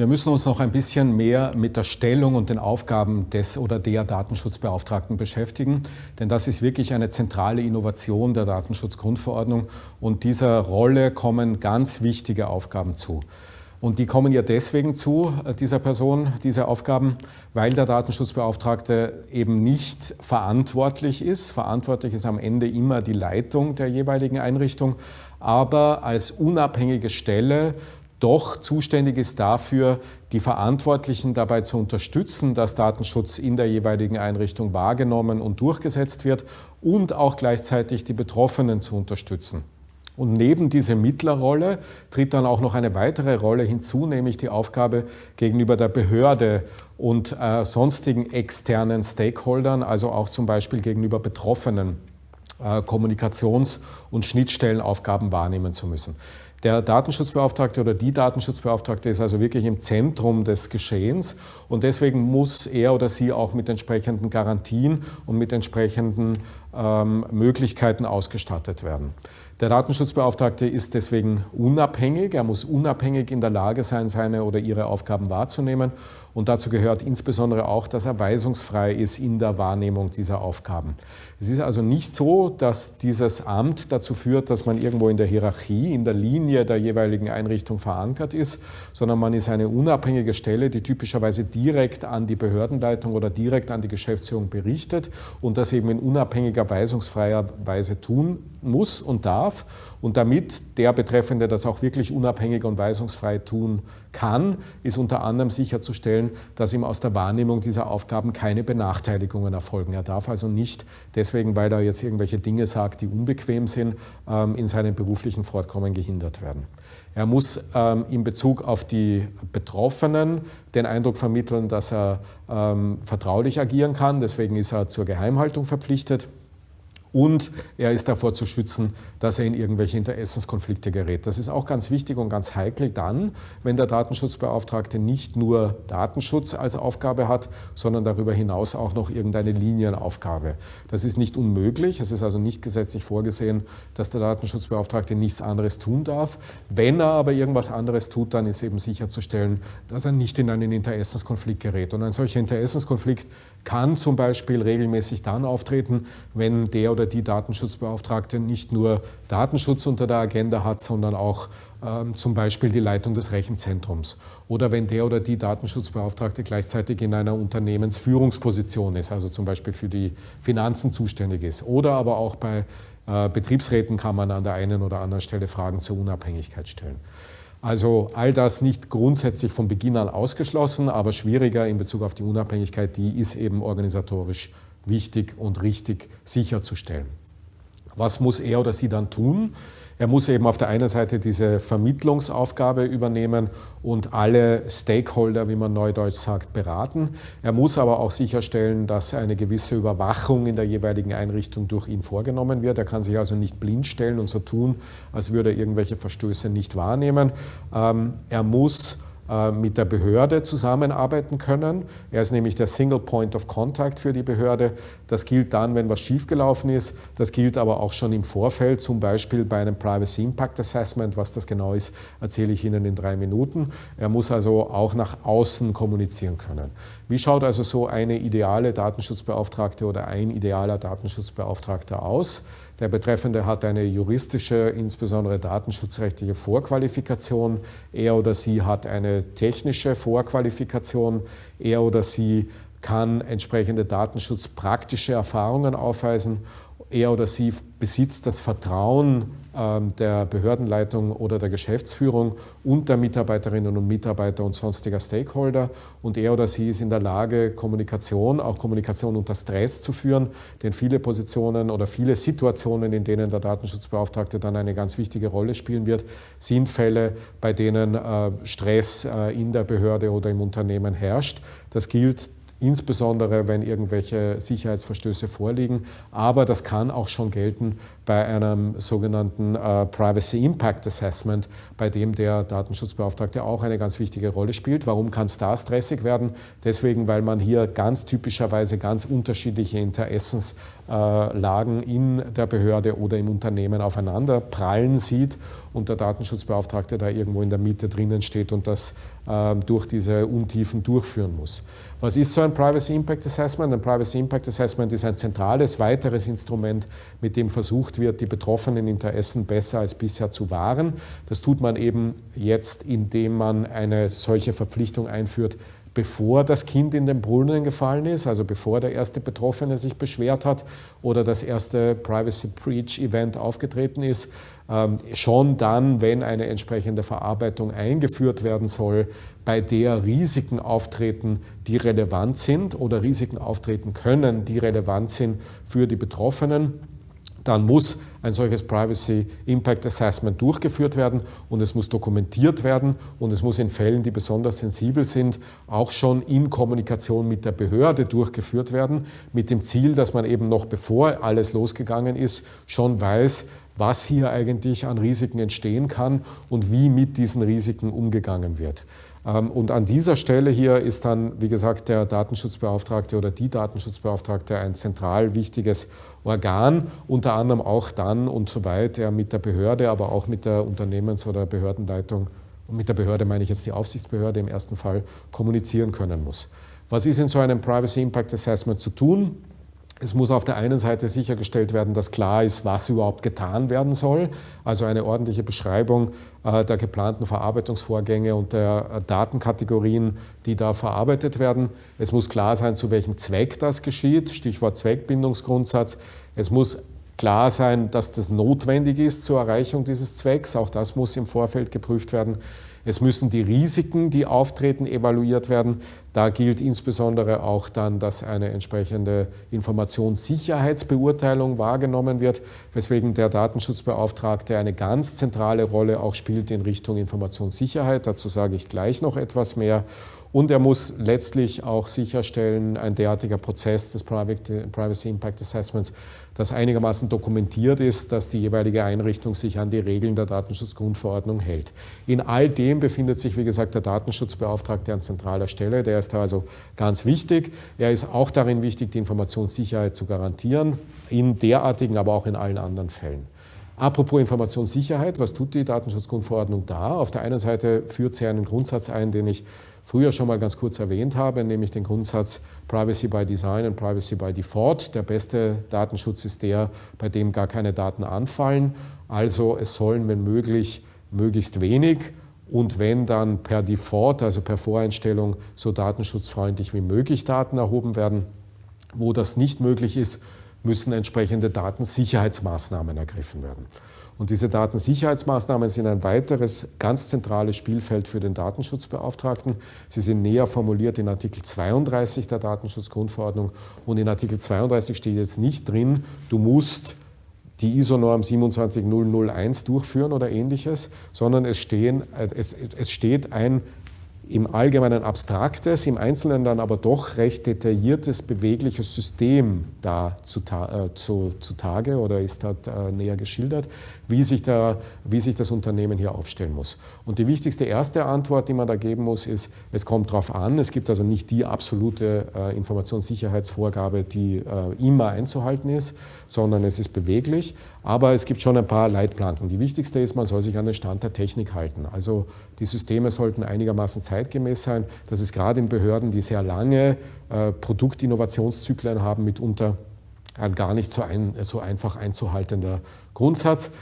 Wir müssen uns noch ein bisschen mehr mit der Stellung und den Aufgaben des oder der Datenschutzbeauftragten beschäftigen, denn das ist wirklich eine zentrale Innovation der Datenschutzgrundverordnung und dieser Rolle kommen ganz wichtige Aufgaben zu. Und die kommen ja deswegen zu, äh, dieser Person, diese Aufgaben, weil der Datenschutzbeauftragte eben nicht verantwortlich ist. Verantwortlich ist am Ende immer die Leitung der jeweiligen Einrichtung, aber als unabhängige Stelle doch zuständig ist dafür, die Verantwortlichen dabei zu unterstützen, dass Datenschutz in der jeweiligen Einrichtung wahrgenommen und durchgesetzt wird und auch gleichzeitig die Betroffenen zu unterstützen. Und neben dieser Mittlerrolle tritt dann auch noch eine weitere Rolle hinzu, nämlich die Aufgabe gegenüber der Behörde und äh, sonstigen externen Stakeholdern, also auch zum Beispiel gegenüber Betroffenen, äh, Kommunikations- und Schnittstellenaufgaben wahrnehmen zu müssen. Der Datenschutzbeauftragte oder die Datenschutzbeauftragte ist also wirklich im Zentrum des Geschehens und deswegen muss er oder sie auch mit entsprechenden Garantien und mit entsprechenden ähm, Möglichkeiten ausgestattet werden. Der Datenschutzbeauftragte ist deswegen unabhängig. Er muss unabhängig in der Lage sein, seine oder ihre Aufgaben wahrzunehmen. Und dazu gehört insbesondere auch, dass er weisungsfrei ist in der Wahrnehmung dieser Aufgaben. Es ist also nicht so, dass dieses Amt dazu führt, dass man irgendwo in der Hierarchie, in der Linie der jeweiligen Einrichtung verankert ist, sondern man ist eine unabhängige Stelle, die typischerweise direkt an die Behördenleitung oder direkt an die Geschäftsführung berichtet und das eben in unabhängiger, weisungsfreier Weise tun muss und darf. Und damit der Betreffende das auch wirklich unabhängig und weisungsfrei tun kann, ist unter anderem sicherzustellen, dass ihm aus der Wahrnehmung dieser Aufgaben keine Benachteiligungen erfolgen. Er darf also nicht deswegen, weil er jetzt irgendwelche Dinge sagt, die unbequem sind, ähm, in seinem beruflichen Fortkommen gehindert werden. Er muss ähm, in Bezug auf die Betroffenen den Eindruck vermitteln, dass er ähm, vertraulich agieren kann. Deswegen ist er zur Geheimhaltung verpflichtet und er ist davor zu schützen, dass er in irgendwelche Interessenskonflikte gerät. Das ist auch ganz wichtig und ganz heikel dann, wenn der Datenschutzbeauftragte nicht nur Datenschutz als Aufgabe hat, sondern darüber hinaus auch noch irgendeine Linienaufgabe. Das ist nicht unmöglich, es ist also nicht gesetzlich vorgesehen, dass der Datenschutzbeauftragte nichts anderes tun darf. Wenn er aber irgendwas anderes tut, dann ist eben sicherzustellen, dass er nicht in einen Interessenskonflikt gerät. Und ein solcher Interessenskonflikt kann zum Beispiel regelmäßig dann auftreten, wenn der oder die Datenschutzbeauftragte nicht nur Datenschutz unter der Agenda hat, sondern auch ähm, zum Beispiel die Leitung des Rechenzentrums. Oder wenn der oder die Datenschutzbeauftragte gleichzeitig in einer Unternehmensführungsposition ist, also zum Beispiel für die Finanzen zuständig ist. Oder aber auch bei äh, Betriebsräten kann man an der einen oder anderen Stelle Fragen zur Unabhängigkeit stellen. Also all das nicht grundsätzlich von Beginn an ausgeschlossen, aber schwieriger in Bezug auf die Unabhängigkeit, die ist eben organisatorisch wichtig und richtig sicherzustellen. Was muss er oder sie dann tun? Er muss eben auf der einen Seite diese Vermittlungsaufgabe übernehmen und alle Stakeholder, wie man neudeutsch sagt, beraten. Er muss aber auch sicherstellen, dass eine gewisse Überwachung in der jeweiligen Einrichtung durch ihn vorgenommen wird. Er kann sich also nicht blind stellen und so tun, als würde er irgendwelche Verstöße nicht wahrnehmen. Ähm, er muss mit der Behörde zusammenarbeiten können. Er ist nämlich der Single Point of Contact für die Behörde. Das gilt dann, wenn was schiefgelaufen ist. Das gilt aber auch schon im Vorfeld, zum Beispiel bei einem Privacy Impact Assessment. Was das genau ist, erzähle ich Ihnen in drei Minuten. Er muss also auch nach außen kommunizieren können. Wie schaut also so eine ideale Datenschutzbeauftragte oder ein idealer Datenschutzbeauftragter aus? Der Betreffende hat eine juristische, insbesondere datenschutzrechtliche Vorqualifikation. Er oder sie hat eine technische Vorqualifikation. Er oder sie kann entsprechende datenschutzpraktische Erfahrungen aufweisen. Er oder sie besitzt das Vertrauen ähm, der Behördenleitung oder der Geschäftsführung und der Mitarbeiterinnen und Mitarbeiter und sonstiger Stakeholder. Und er oder sie ist in der Lage, Kommunikation, auch Kommunikation unter Stress zu führen, denn viele Positionen oder viele Situationen, in denen der Datenschutzbeauftragte dann eine ganz wichtige Rolle spielen wird, sind Fälle, bei denen äh, Stress äh, in der Behörde oder im Unternehmen herrscht. Das gilt insbesondere wenn irgendwelche Sicherheitsverstöße vorliegen. Aber das kann auch schon gelten bei einem sogenannten äh, Privacy Impact Assessment, bei dem der Datenschutzbeauftragte auch eine ganz wichtige Rolle spielt. Warum kann es da stressig werden? Deswegen, weil man hier ganz typischerweise ganz unterschiedliche Interessenslagen Lagen in der Behörde oder im Unternehmen aufeinander prallen sieht und der Datenschutzbeauftragte da irgendwo in der Mitte drinnen steht und das durch diese Untiefen durchführen muss. Was ist so ein Privacy Impact Assessment? Ein Privacy Impact Assessment ist ein zentrales weiteres Instrument, mit dem versucht wird, die betroffenen Interessen besser als bisher zu wahren. Das tut man eben jetzt, indem man eine solche Verpflichtung einführt, bevor das Kind in den Brunnen gefallen ist, also bevor der erste Betroffene sich beschwert hat oder das erste Privacy Breach Event aufgetreten ist, ähm, schon dann, wenn eine entsprechende Verarbeitung eingeführt werden soll, bei der Risiken auftreten, die relevant sind oder Risiken auftreten können, die relevant sind für die Betroffenen dann muss ein solches Privacy Impact Assessment durchgeführt werden und es muss dokumentiert werden und es muss in Fällen, die besonders sensibel sind, auch schon in Kommunikation mit der Behörde durchgeführt werden, mit dem Ziel, dass man eben noch bevor alles losgegangen ist, schon weiß, was hier eigentlich an Risiken entstehen kann und wie mit diesen Risiken umgegangen wird. Ähm, und an dieser Stelle hier ist dann, wie gesagt, der Datenschutzbeauftragte oder die Datenschutzbeauftragte ein zentral wichtiges Organ, unter anderem auch dann und soweit er mit der Behörde, aber auch mit der Unternehmens- oder Behördenleitung, mit der Behörde meine ich jetzt die Aufsichtsbehörde im ersten Fall, kommunizieren können muss. Was ist in so einem Privacy Impact Assessment zu tun? Es muss auf der einen Seite sichergestellt werden, dass klar ist, was überhaupt getan werden soll, also eine ordentliche Beschreibung äh, der geplanten Verarbeitungsvorgänge und der äh, Datenkategorien, die da verarbeitet werden. Es muss klar sein, zu welchem Zweck das geschieht, Stichwort Zweckbindungsgrundsatz. Es muss klar sein, dass das notwendig ist zur Erreichung dieses Zwecks, auch das muss im Vorfeld geprüft werden. Es müssen die Risiken, die auftreten, evaluiert werden. Da gilt insbesondere auch dann, dass eine entsprechende Informationssicherheitsbeurteilung wahrgenommen wird, weswegen der Datenschutzbeauftragte eine ganz zentrale Rolle auch spielt in Richtung Informationssicherheit. Dazu sage ich gleich noch etwas mehr. Und er muss letztlich auch sicherstellen, ein derartiger Prozess des Privacy Impact Assessments, das einigermaßen dokumentiert ist, dass die jeweilige Einrichtung sich an die Regeln der Datenschutzgrundverordnung hält. In all dem befindet sich, wie gesagt, der Datenschutzbeauftragte an zentraler Stelle. Der ist also ganz wichtig. Er ist auch darin wichtig, die Informationssicherheit zu garantieren, in derartigen, aber auch in allen anderen Fällen. Apropos Informationssicherheit, was tut die Datenschutzgrundverordnung da? Auf der einen Seite führt sie einen Grundsatz ein, den ich früher schon mal ganz kurz erwähnt habe, nämlich den Grundsatz Privacy by Design und Privacy by Default. Der beste Datenschutz ist der, bei dem gar keine Daten anfallen. Also es sollen, wenn möglich, möglichst wenig und wenn dann per Default, also per Voreinstellung, so datenschutzfreundlich wie möglich Daten erhoben werden. Wo das nicht möglich ist, müssen entsprechende Datensicherheitsmaßnahmen ergriffen werden. Und diese Datensicherheitsmaßnahmen sind ein weiteres ganz zentrales Spielfeld für den Datenschutzbeauftragten. Sie sind näher formuliert in Artikel 32 der Datenschutzgrundverordnung. Und in Artikel 32 steht jetzt nicht drin, du musst die ISO-Norm 27001 durchführen oder ähnliches, sondern es, stehen, es, es steht ein im Allgemeinen abstraktes, im Einzelnen dann aber doch recht detailliertes, bewegliches System da zutage zu, zu oder ist dort äh, näher geschildert, wie sich, da, wie sich das Unternehmen hier aufstellen muss. Und die wichtigste erste Antwort, die man da geben muss, ist, es kommt darauf an, es gibt also nicht die absolute äh, Informationssicherheitsvorgabe, die äh, immer einzuhalten ist, sondern es ist beweglich, aber es gibt schon ein paar Leitplanken. Die wichtigste ist, man soll sich an den Stand der Technik halten. Also die Systeme sollten einigermaßen zeitgemäß sein. Das ist gerade in Behörden, die sehr lange äh, Produktinnovationszyklen haben, mitunter ein gar nicht so, ein, so einfach einzuhaltender Grundsatz.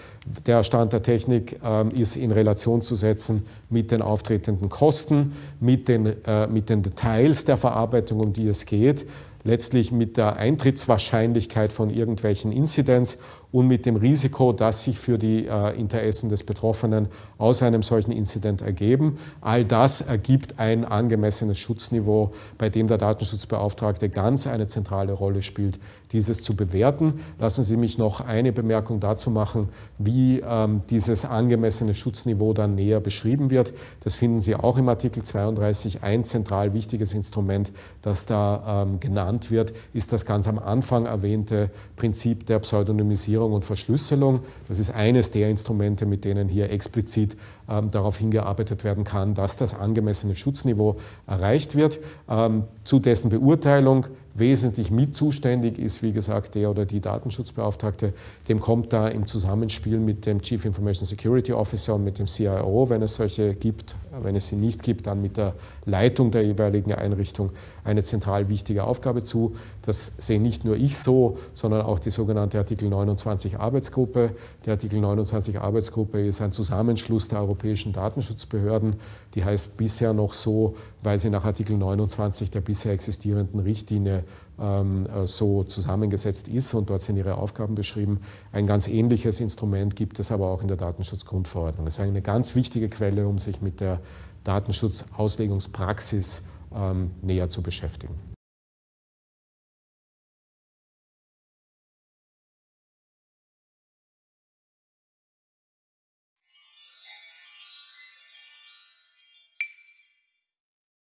Der Stand der Technik äh, ist in Relation zu setzen mit den auftretenden Kosten, mit den, äh, mit den Details der Verarbeitung, um die es geht letztlich mit der Eintrittswahrscheinlichkeit von irgendwelchen Inzidenz und mit dem Risiko, das sich für die äh, Interessen des Betroffenen aus einem solchen Inzident ergeben. All das ergibt ein angemessenes Schutzniveau, bei dem der Datenschutzbeauftragte ganz eine zentrale Rolle spielt, dieses zu bewerten. Lassen Sie mich noch eine Bemerkung dazu machen, wie ähm, dieses angemessene Schutzniveau dann näher beschrieben wird. Das finden Sie auch im Artikel 32. Ein zentral wichtiges Instrument, das da ähm, genannt wird, ist das ganz am Anfang erwähnte Prinzip der Pseudonymisierung und Verschlüsselung. Das ist eines der Instrumente, mit denen hier explizit darauf hingearbeitet werden kann, dass das angemessene Schutzniveau erreicht wird. Ähm, zu dessen Beurteilung wesentlich mit zuständig ist, wie gesagt, der oder die Datenschutzbeauftragte. Dem kommt da im Zusammenspiel mit dem Chief Information Security Officer und mit dem CIO, wenn es solche gibt, wenn es sie nicht gibt, dann mit der Leitung der jeweiligen Einrichtung eine zentral wichtige Aufgabe zu. Das sehe nicht nur ich so, sondern auch die sogenannte Artikel 29 Arbeitsgruppe. Die Artikel 29 Arbeitsgruppe ist ein Zusammenschluss der europäischen Datenschutzbehörden. Die heißt bisher noch so, weil sie nach Artikel 29 der bisher existierenden Richtlinie ähm, äh, so zusammengesetzt ist und dort sind ihre Aufgaben beschrieben. Ein ganz ähnliches Instrument gibt es aber auch in der Datenschutzgrundverordnung. Das ist eine ganz wichtige Quelle, um sich mit der Datenschutzauslegungspraxis ähm, näher zu beschäftigen.